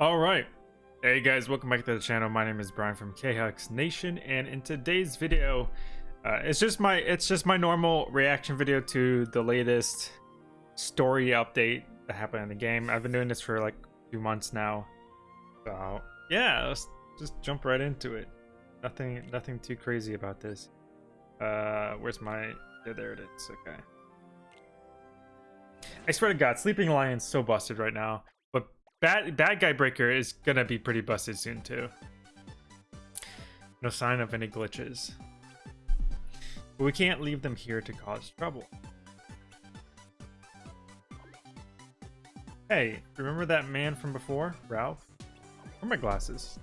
All right. Hey guys, welcome back to the channel. My name is Brian from KHux Nation, and in today's video, uh, it's just my it's just my normal reaction video to the latest story update that happened in the game. I've been doing this for like few months now, so yeah, let's just jump right into it. Nothing nothing too crazy about this. Uh, where's my? Yeah, there it is. Okay. I swear to God, Sleeping Lion's so busted right now. Bad bad guy breaker is gonna be pretty busted soon too. No sign of any glitches. But we can't leave them here to cause trouble. Hey, remember that man from before? Ralph? Where are my glasses?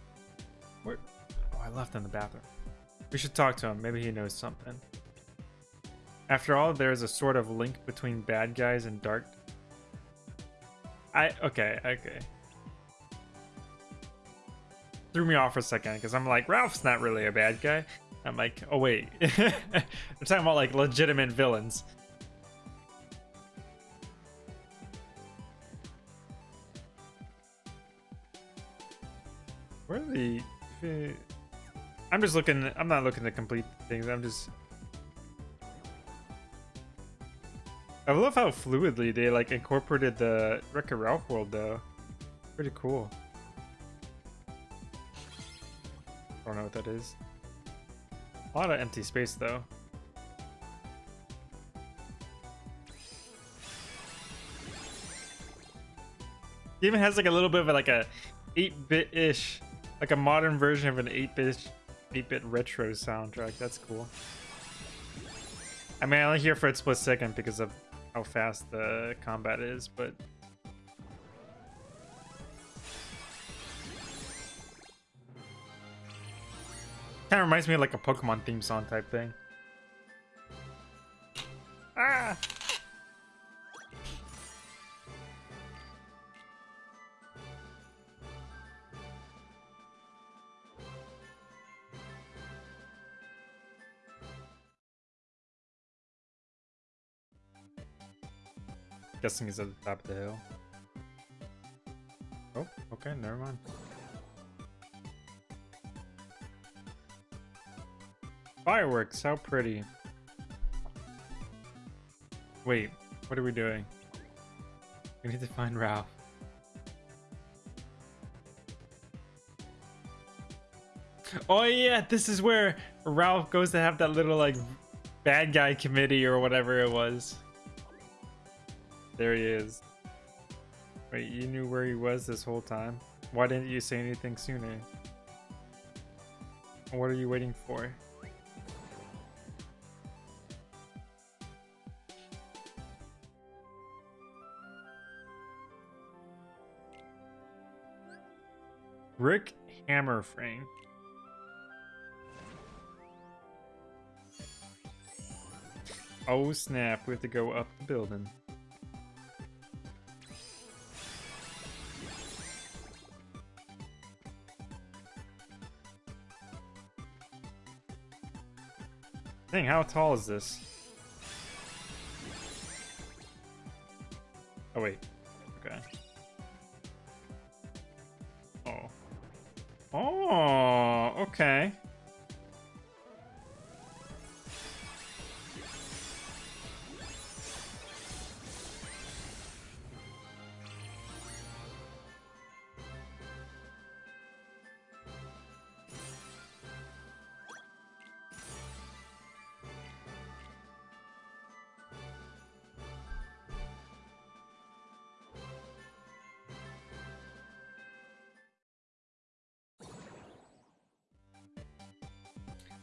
Where? Oh, I left them in the bathroom. We should talk to him. Maybe he knows something. After all, there is a sort of link between bad guys and dark I okay, okay. Threw me off for a second because I'm like, Ralph's not really a bad guy. I'm like, oh wait. I'm talking about like legitimate villains. Where are the I'm just looking I'm not looking to complete things, I'm just I love how fluidly they like incorporated the Wreck-It Ralph world though. Pretty cool. Don't know what that is. A lot of empty space though. Even has like a little bit of like a 8-bit-ish, like a modern version of an 8-bit 8-bit retro soundtrack. That's cool. I mean, I only hear for a split second because of how fast the combat is, but kind of reminds me of like a Pokemon theme song type thing. Ah! Guessing he's at the top of the hill. Oh, okay, never mind. Fireworks, how pretty. Wait, what are we doing? We need to find Ralph. Oh yeah, this is where Ralph goes to have that little like bad guy committee or whatever it was. There he is. Wait, you knew where he was this whole time? Why didn't you say anything sooner? What are you waiting for? Rick Hammerframe. Oh snap, we have to go up the building. Dang, how tall is this? Oh, wait. Okay.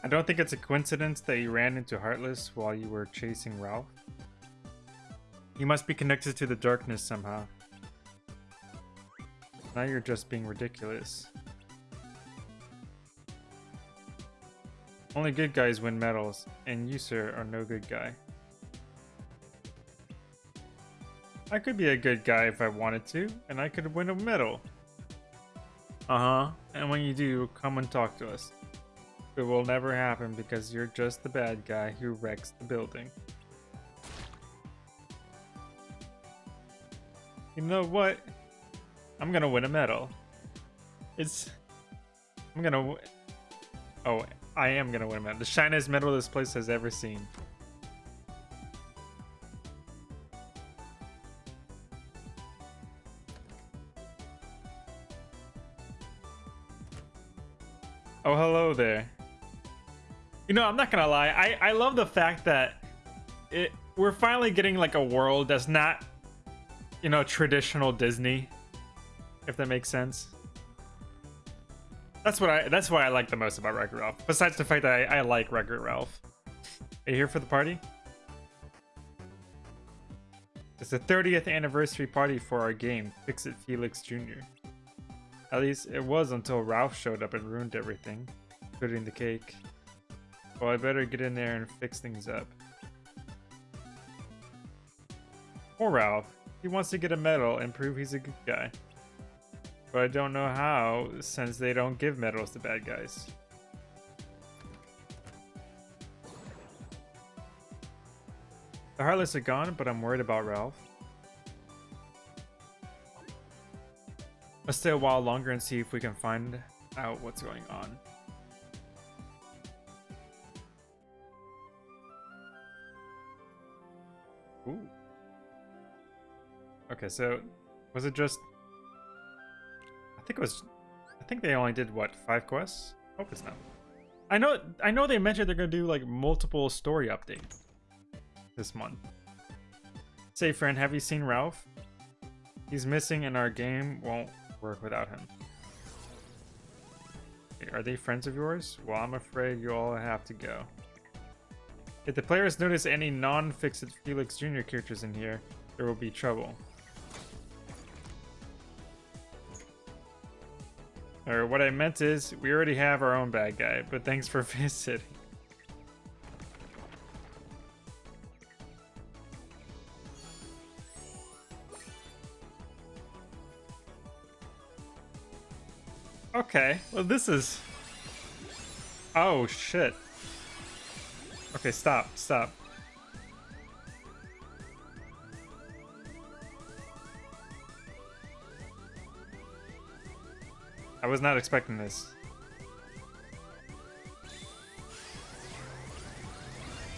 I don't think it's a coincidence that you ran into Heartless while you were chasing Ralph. You must be connected to the darkness somehow. Now you're just being ridiculous. Only good guys win medals, and you, sir, are no good guy. I could be a good guy if I wanted to, and I could win a medal. Uh-huh, and when you do, come and talk to us. It will never happen because you're just the bad guy who wrecks the building. You know what? I'm gonna win a medal. It's. I'm gonna. Oh, I am gonna win a medal. The shiniest medal this place has ever seen. Oh, hello there. You know, I'm not gonna lie. I I love the fact that it we're finally getting like a world that's not, you know, traditional Disney. If that makes sense. That's what I. That's why I like the most about Wreck-It Ralph. Besides the fact that I, I like Wreck-It Ralph. Are you here for the party? It's the 30th anniversary party for our game, Fix It Felix Jr. At least it was until Ralph showed up and ruined everything, including the cake. Well, I better get in there and fix things up. Poor Ralph. He wants to get a medal and prove he's a good guy. But I don't know how, since they don't give medals to bad guys. The Heartless are gone, but I'm worried about Ralph. Let's stay a while longer and see if we can find out what's going on. Ooh. Okay, so was it just I think it was I think they only did what, five quests? Hope it's not. I know I know they mentioned they're gonna do like multiple story updates this month. Say friend, have you seen Ralph? He's missing and our game won't work without him. Are they friends of yours? Well, I'm afraid you all have to go. If the players notice any non-Fixit Felix Jr. characters in here, there will be trouble. Or what I meant is, we already have our own bad guy, but thanks for visiting. Okay, well this is... Oh shit. Okay, stop, stop. I was not expecting this.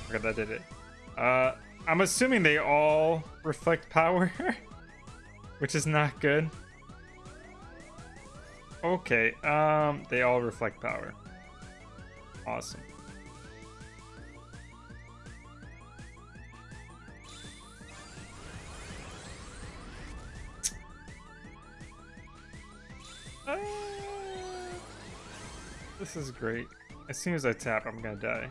Okay, that did it. Uh, I'm assuming they all reflect power, which is not good. Okay, um, they all reflect power. Awesome. This is great. As soon as I tap, I'm gonna die.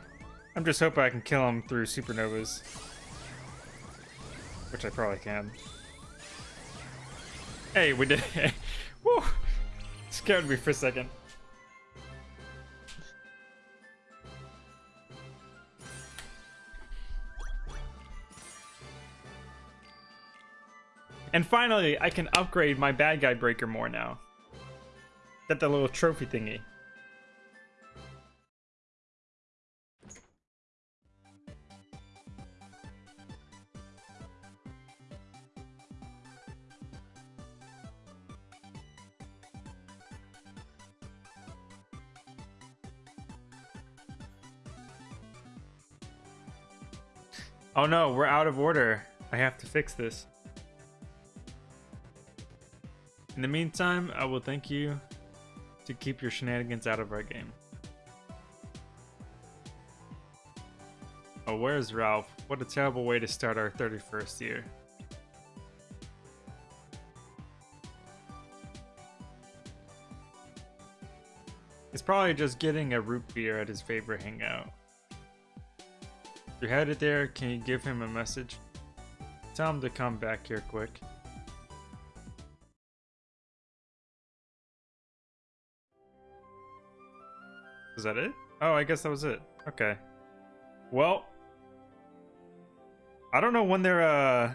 I'm just hoping I can kill him through supernovas. Which I probably can. Hey, we did it. Woo! Scared me for a second. And finally, I can upgrade my bad guy breaker more now. Get the little trophy thingy. Oh no, we're out of order. I have to fix this. In the meantime, I will thank you to keep your shenanigans out of our game. Oh, where's Ralph? What a terrible way to start our 31st year. He's probably just getting a root beer at his favorite hangout. You're headed there, can you give him a message? Tell him to come back here quick. Is that it? Oh, I guess that was it. Okay. Well, I don't know when they're uh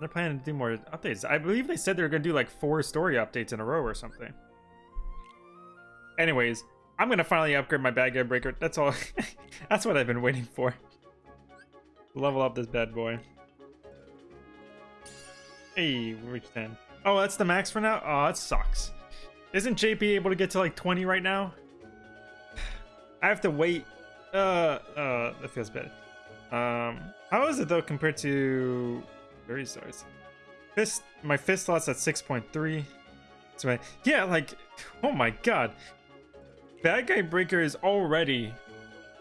they're planning to do more updates. I believe they said they're gonna do like four story updates in a row or something. Anyways, I'm gonna finally upgrade my bad guy breaker. That's all. That's what I've been waiting for. Level up this bad boy. Hey, we reached 10. Oh, that's the max for now? Oh, that sucks. Isn't JP able to get to like 20 right now? I have to wait. Uh, uh, that feels bad. Um, how is it though compared to fairy stars? Fist, my fist slot's at 6.3. So I, yeah, like, oh my god. Bad Guy Breaker is already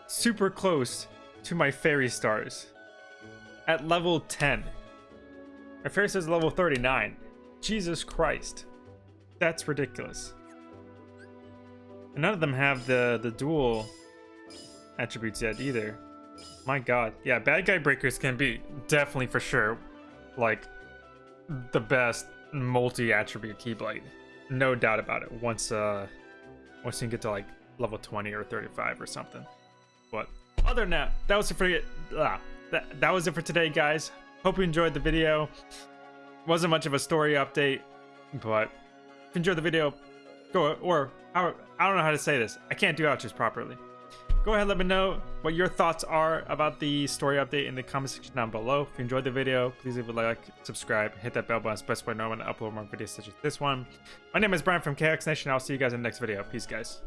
super close to my fairy stars at level 10. My fairy stars level 39. Jesus Christ. That's ridiculous. And none of them have the, the dual attributes yet either. My god. Yeah, bad guy breakers can be definitely for sure like the best multi-attribute keyblade. No doubt about it. Once uh once you get to like level 20 or 35 or something. But other than that, that was it for ah, that, that was it for today, guys. Hope you enjoyed the video. Wasn't much of a story update, but if you enjoyed the video, go or I don't know how to say this. I can't do outros properly. Go ahead let me know what your thoughts are about the story update in the comment section down below. If you enjoyed the video please leave a like subscribe hit that bell button. I know when i upload more videos such as this one. My name is brian from KHux nation. I'll see you guys in the next video. Peace guys